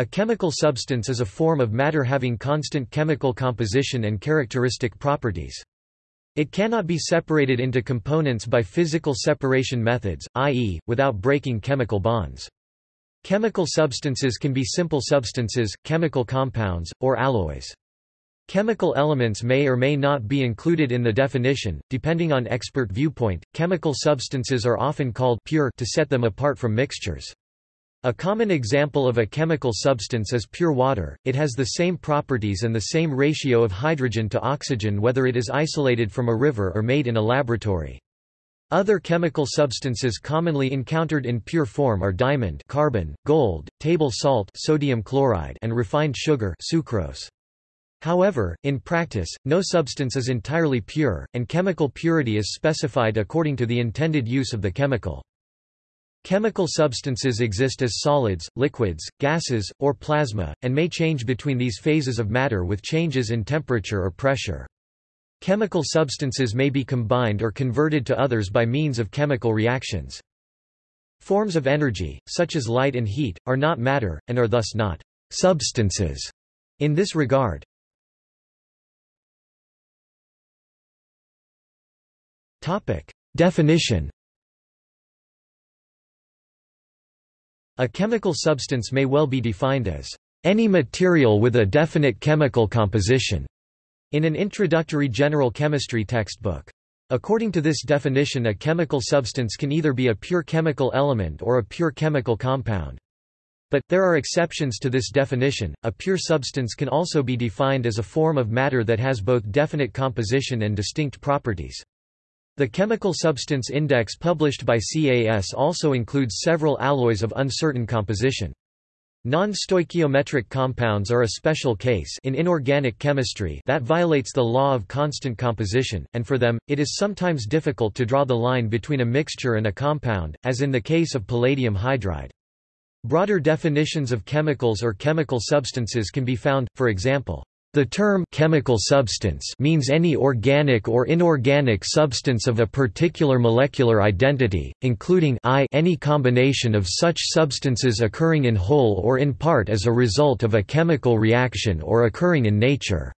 A chemical substance is a form of matter having constant chemical composition and characteristic properties. It cannot be separated into components by physical separation methods, i.e., without breaking chemical bonds. Chemical substances can be simple substances, chemical compounds, or alloys. Chemical elements may or may not be included in the definition, depending on expert viewpoint. Chemical substances are often called pure to set them apart from mixtures. A common example of a chemical substance is pure water, it has the same properties and the same ratio of hydrogen to oxygen whether it is isolated from a river or made in a laboratory. Other chemical substances commonly encountered in pure form are diamond carbon, gold, table salt sodium chloride and refined sugar sucrose. However, in practice, no substance is entirely pure, and chemical purity is specified according to the intended use of the chemical. Chemical substances exist as solids, liquids, gases, or plasma, and may change between these phases of matter with changes in temperature or pressure. Chemical substances may be combined or converted to others by means of chemical reactions. Forms of energy, such as light and heat, are not matter, and are thus not substances in this regard. Definition A chemical substance may well be defined as any material with a definite chemical composition in an introductory general chemistry textbook. According to this definition a chemical substance can either be a pure chemical element or a pure chemical compound. But, there are exceptions to this definition, a pure substance can also be defined as a form of matter that has both definite composition and distinct properties. The Chemical Substance Index published by CAS also includes several alloys of uncertain composition. Non-stoichiometric compounds are a special case in inorganic chemistry that violates the law of constant composition, and for them, it is sometimes difficult to draw the line between a mixture and a compound, as in the case of palladium hydride. Broader definitions of chemicals or chemical substances can be found, for example, the term chemical substance means any organic or inorganic substance of a particular molecular identity, including I any combination of such substances occurring in whole or in part as a result of a chemical reaction or occurring in nature.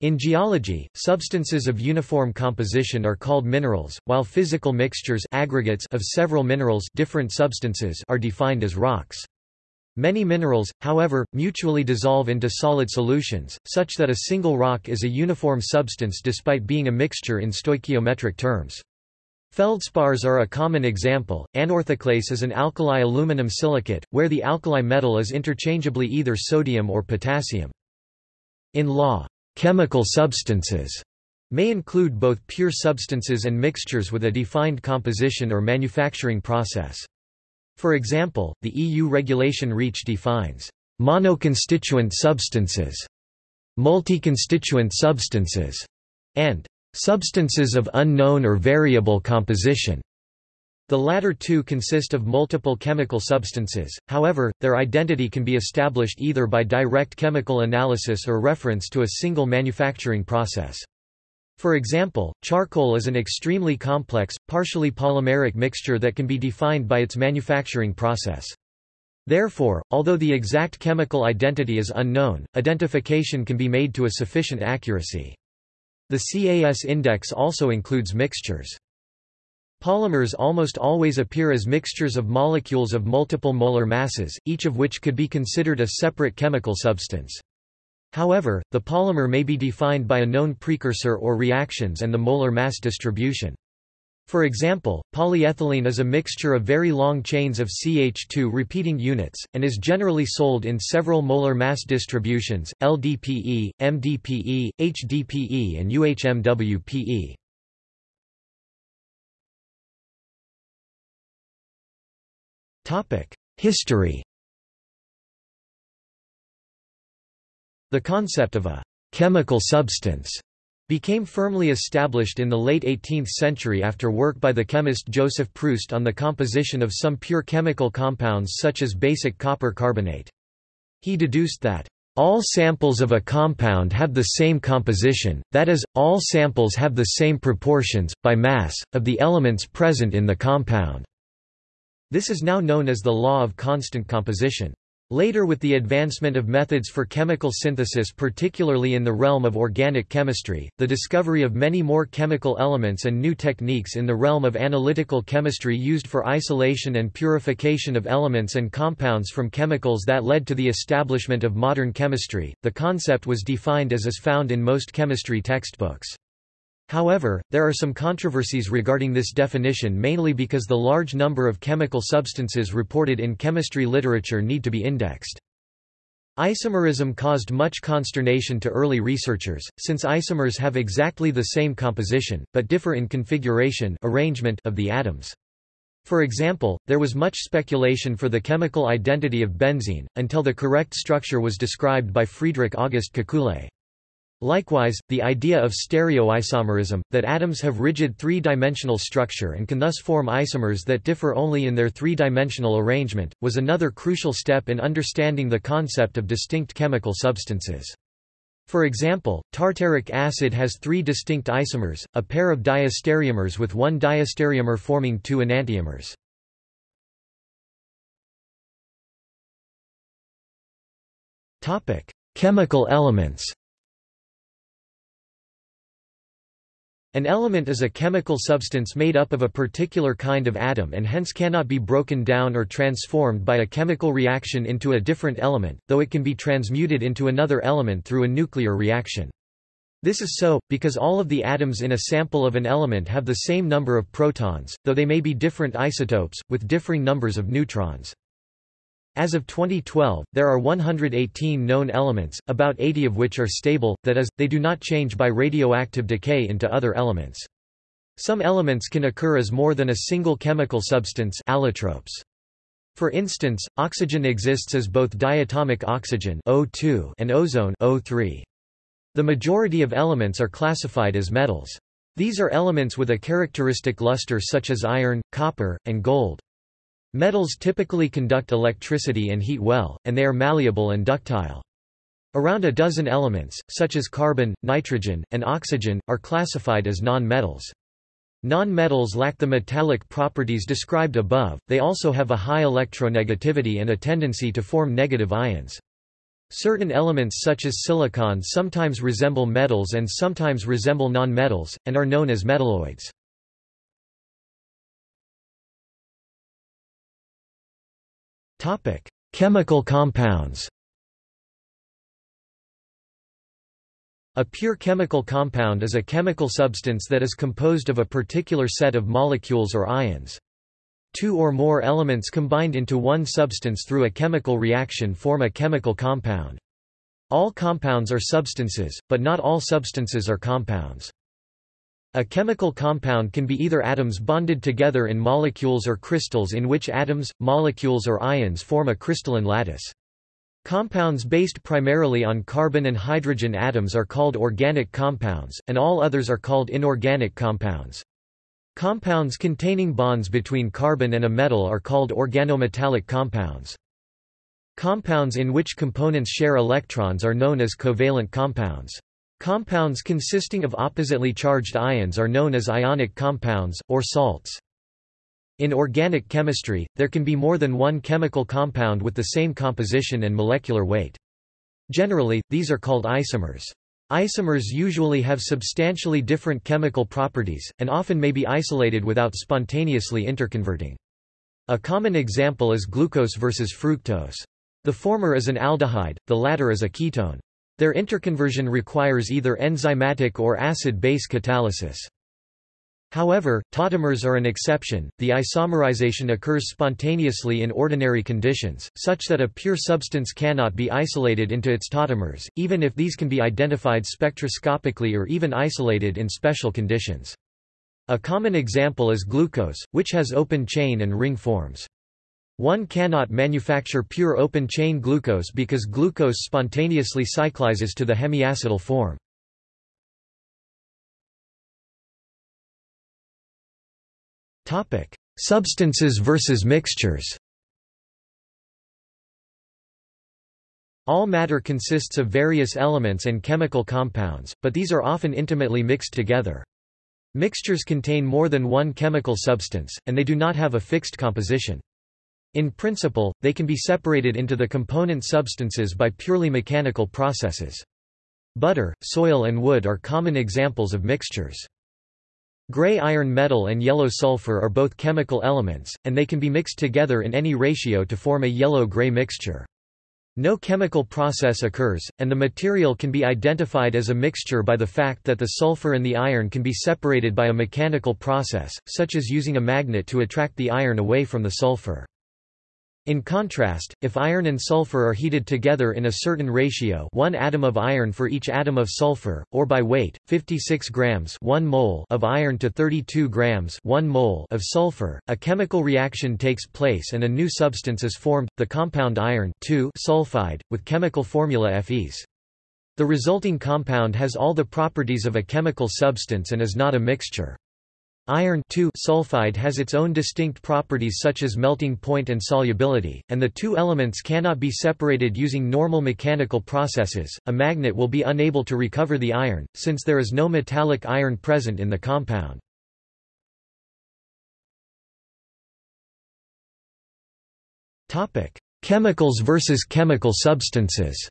In geology, substances of uniform composition are called minerals, while physical mixtures aggregates of several minerals different substances are defined as rocks. Many minerals, however, mutually dissolve into solid solutions, such that a single rock is a uniform substance despite being a mixture in stoichiometric terms. Feldspars are a common example. Anorthoclase is an alkali aluminum silicate, where the alkali metal is interchangeably either sodium or potassium. In law, chemical substances may include both pure substances and mixtures with a defined composition or manufacturing process. For example, the EU regulation REACH defines monoconstituent substances, multi-constituent substances, and substances of unknown or variable composition. The latter two consist of multiple chemical substances, however, their identity can be established either by direct chemical analysis or reference to a single manufacturing process. For example, charcoal is an extremely complex, partially polymeric mixture that can be defined by its manufacturing process. Therefore, although the exact chemical identity is unknown, identification can be made to a sufficient accuracy. The CAS index also includes mixtures. Polymers almost always appear as mixtures of molecules of multiple molar masses, each of which could be considered a separate chemical substance. However, the polymer may be defined by a known precursor or reactions and the molar mass distribution. For example, polyethylene is a mixture of very long chains of CH2 repeating units, and is generally sold in several molar mass distributions, LDPE, MDPE, HDPE and UHMWPE. History The concept of a chemical substance became firmly established in the late 18th century after work by the chemist Joseph Proust on the composition of some pure chemical compounds such as basic copper carbonate. He deduced that all samples of a compound have the same composition, that is, all samples have the same proportions, by mass, of the elements present in the compound. This is now known as the law of constant composition. Later with the advancement of methods for chemical synthesis particularly in the realm of organic chemistry, the discovery of many more chemical elements and new techniques in the realm of analytical chemistry used for isolation and purification of elements and compounds from chemicals that led to the establishment of modern chemistry. The concept was defined as is found in most chemistry textbooks. However, there are some controversies regarding this definition mainly because the large number of chemical substances reported in chemistry literature need to be indexed. Isomerism caused much consternation to early researchers, since isomers have exactly the same composition, but differ in configuration arrangement of the atoms. For example, there was much speculation for the chemical identity of benzene, until the correct structure was described by Friedrich August Kekule. Likewise, the idea of stereoisomerism, that atoms have rigid three-dimensional structure and can thus form isomers that differ only in their three-dimensional arrangement, was another crucial step in understanding the concept of distinct chemical substances. For example, tartaric acid has three distinct isomers, a pair of diastereomers with one diastereomer forming two enantiomers. Chemical elements An element is a chemical substance made up of a particular kind of atom and hence cannot be broken down or transformed by a chemical reaction into a different element, though it can be transmuted into another element through a nuclear reaction. This is so, because all of the atoms in a sample of an element have the same number of protons, though they may be different isotopes, with differing numbers of neutrons. As of 2012, there are 118 known elements, about 80 of which are stable, that is, they do not change by radioactive decay into other elements. Some elements can occur as more than a single chemical substance allotropes. For instance, oxygen exists as both diatomic oxygen O2 and ozone O3. The majority of elements are classified as metals. These are elements with a characteristic luster such as iron, copper, and gold. Metals typically conduct electricity and heat well, and they are malleable and ductile. Around a dozen elements, such as carbon, nitrogen, and oxygen, are classified as non-metals. Non-metals lack the metallic properties described above, they also have a high electronegativity and a tendency to form negative ions. Certain elements such as silicon sometimes resemble metals and sometimes resemble non-metals, and are known as metalloids. Chemical compounds A pure chemical compound is a chemical substance that is composed of a particular set of molecules or ions. Two or more elements combined into one substance through a chemical reaction form a chemical compound. All compounds are substances, but not all substances are compounds. A chemical compound can be either atoms bonded together in molecules or crystals in which atoms, molecules or ions form a crystalline lattice. Compounds based primarily on carbon and hydrogen atoms are called organic compounds, and all others are called inorganic compounds. Compounds containing bonds between carbon and a metal are called organometallic compounds. Compounds in which components share electrons are known as covalent compounds. Compounds consisting of oppositely charged ions are known as ionic compounds, or salts. In organic chemistry, there can be more than one chemical compound with the same composition and molecular weight. Generally, these are called isomers. Isomers usually have substantially different chemical properties, and often may be isolated without spontaneously interconverting. A common example is glucose versus fructose. The former is an aldehyde, the latter is a ketone. Their interconversion requires either enzymatic or acid-base catalysis. However, tautomers are an exception. The isomerization occurs spontaneously in ordinary conditions, such that a pure substance cannot be isolated into its tautomers, even if these can be identified spectroscopically or even isolated in special conditions. A common example is glucose, which has open chain and ring forms. One cannot manufacture pure open-chain glucose because glucose spontaneously cyclizes to the hemiacetal form. Substances versus mixtures All matter consists of various elements and chemical compounds, but these are often intimately mixed together. Mixtures contain more than one chemical substance, and they do not have a fixed composition. In principle, they can be separated into the component substances by purely mechanical processes. Butter, soil and wood are common examples of mixtures. Gray iron metal and yellow sulfur are both chemical elements, and they can be mixed together in any ratio to form a yellow-gray mixture. No chemical process occurs, and the material can be identified as a mixture by the fact that the sulfur and the iron can be separated by a mechanical process, such as using a magnet to attract the iron away from the sulfur. In contrast, if iron and sulfur are heated together in a certain ratio 1 atom of iron for each atom of sulfur, or by weight, 56 grams 1 mole of iron to 32 grams 1 mole of sulfur, a chemical reaction takes place and a new substance is formed, the compound iron sulfide, with chemical formula Fes. The resulting compound has all the properties of a chemical substance and is not a mixture. Iron sulfide has its own distinct properties such as melting point and solubility, and the two elements cannot be separated using normal mechanical processes. A magnet will be unable to recover the iron, since there is no metallic iron present in the compound. Chemicals versus chemical substances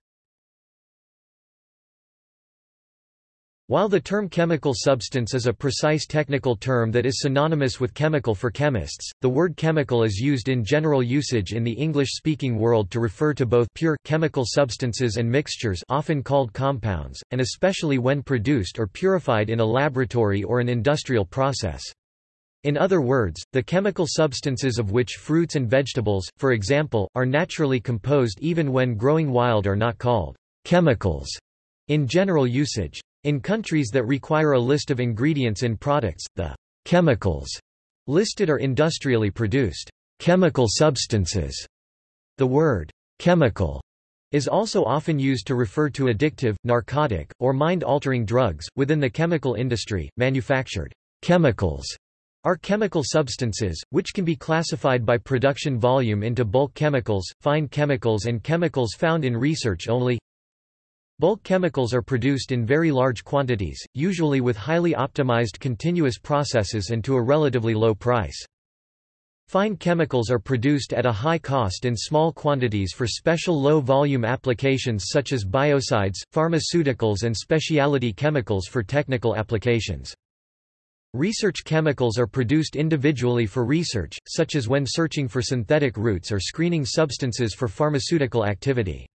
While the term chemical substance is a precise technical term that is synonymous with chemical for chemists, the word chemical is used in general usage in the English-speaking world to refer to both pure chemical substances and mixtures often called compounds, and especially when produced or purified in a laboratory or an industrial process. In other words, the chemical substances of which fruits and vegetables, for example, are naturally composed even when growing wild are not called chemicals in general usage. In countries that require a list of ingredients in products, the chemicals listed are industrially produced chemical substances. The word chemical is also often used to refer to addictive, narcotic, or mind-altering drugs. Within the chemical industry, manufactured chemicals are chemical substances, which can be classified by production volume into bulk chemicals, fine chemicals and chemicals found in research only. Bulk chemicals are produced in very large quantities, usually with highly optimized continuous processes and to a relatively low price. Fine chemicals are produced at a high cost in small quantities for special low-volume applications such as biocides, pharmaceuticals and specialty chemicals for technical applications. Research chemicals are produced individually for research, such as when searching for synthetic routes or screening substances for pharmaceutical activity.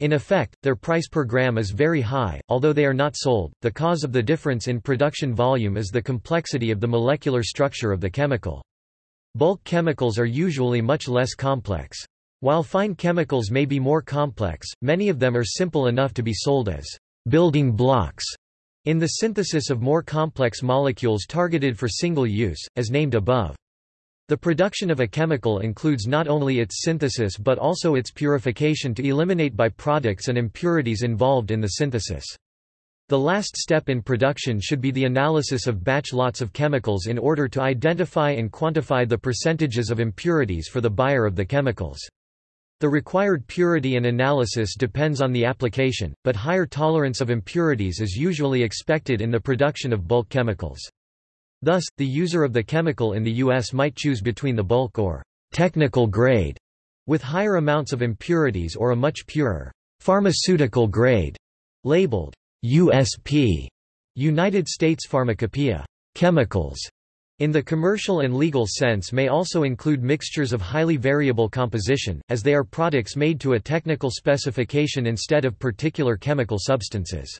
In effect, their price per gram is very high, although they are not sold. The cause of the difference in production volume is the complexity of the molecular structure of the chemical. Bulk chemicals are usually much less complex. While fine chemicals may be more complex, many of them are simple enough to be sold as building blocks in the synthesis of more complex molecules targeted for single use, as named above. The production of a chemical includes not only its synthesis but also its purification to eliminate byproducts and impurities involved in the synthesis. The last step in production should be the analysis of batch lots of chemicals in order to identify and quantify the percentages of impurities for the buyer of the chemicals. The required purity and analysis depends on the application, but higher tolerance of impurities is usually expected in the production of bulk chemicals. Thus, the user of the chemical in the U.S. might choose between the bulk or technical grade with higher amounts of impurities or a much purer pharmaceutical grade labeled USP United States Pharmacopoeia chemicals in the commercial and legal sense may also include mixtures of highly variable composition, as they are products made to a technical specification instead of particular chemical substances.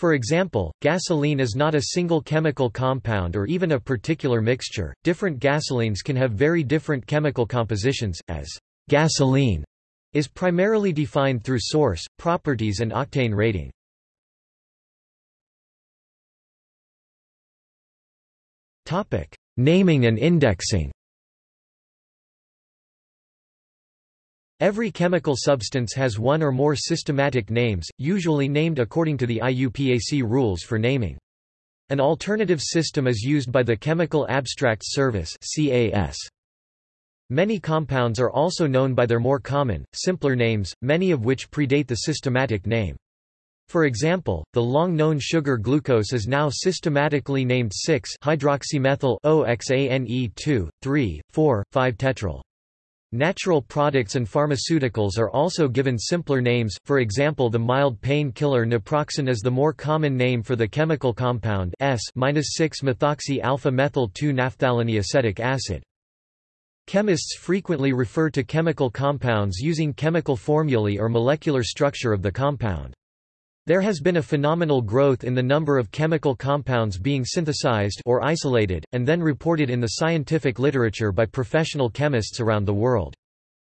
For example, gasoline is not a single chemical compound or even a particular mixture. Different gasolines can have very different chemical compositions, as gasoline is primarily defined through source, properties and octane rating. Naming and indexing. Every chemical substance has one or more systematic names, usually named according to the IUPAC rules for naming. An alternative system is used by the Chemical Abstracts Service. Many compounds are also known by their more common, simpler names, many of which predate the systematic name. For example, the long-known sugar glucose is now systematically named 6-hydroxymethyl oxane 2 3 4 5 tetrol Natural products and pharmaceuticals are also given simpler names, for example the mild pain killer naproxen is the more common name for the chemical compound S-6-methoxy-alpha-methyl-2-naphthalene acid. Chemists frequently refer to chemical compounds using chemical formulae or molecular structure of the compound. There has been a phenomenal growth in the number of chemical compounds being synthesized or isolated, and then reported in the scientific literature by professional chemists around the world.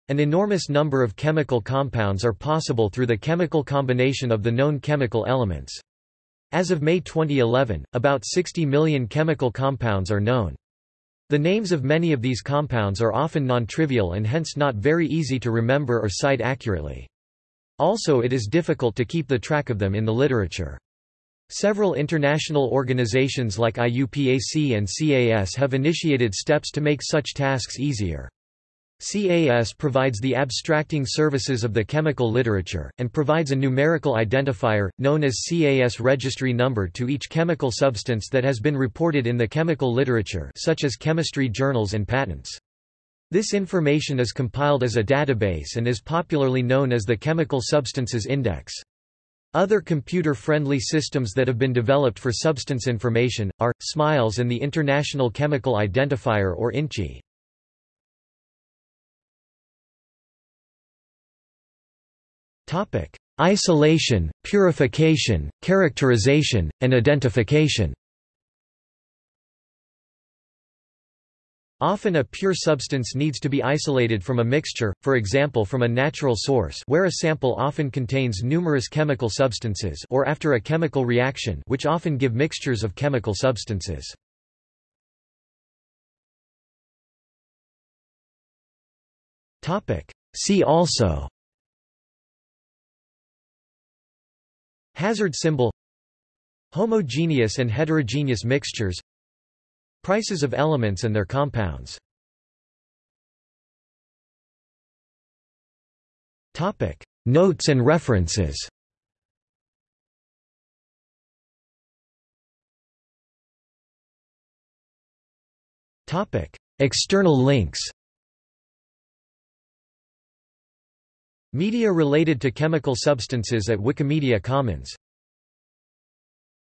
An enormous number of chemical compounds are possible through the chemical combination of the known chemical elements. As of May 2011, about 60 million chemical compounds are known. The names of many of these compounds are often non-trivial and hence not very easy to remember or cite accurately. Also it is difficult to keep the track of them in the literature. Several international organizations like IUPAC and CAS have initiated steps to make such tasks easier. CAS provides the abstracting services of the chemical literature, and provides a numerical identifier, known as CAS registry number to each chemical substance that has been reported in the chemical literature such as chemistry journals and patents. This information is compiled as a database and is popularly known as the Chemical Substances Index. Other computer-friendly systems that have been developed for substance information, are, SMILES and the International Chemical Identifier or INCHI. Isolation, purification, characterization, and identification Often a pure substance needs to be isolated from a mixture, for example from a natural source where a sample often contains numerous chemical substances or after a chemical reaction which often give mixtures of chemical substances. See also Hazard symbol Homogeneous and heterogeneous mixtures Prices of elements and their compounds. Notes and references. External links. Media related to chemical substances at Wikimedia Commons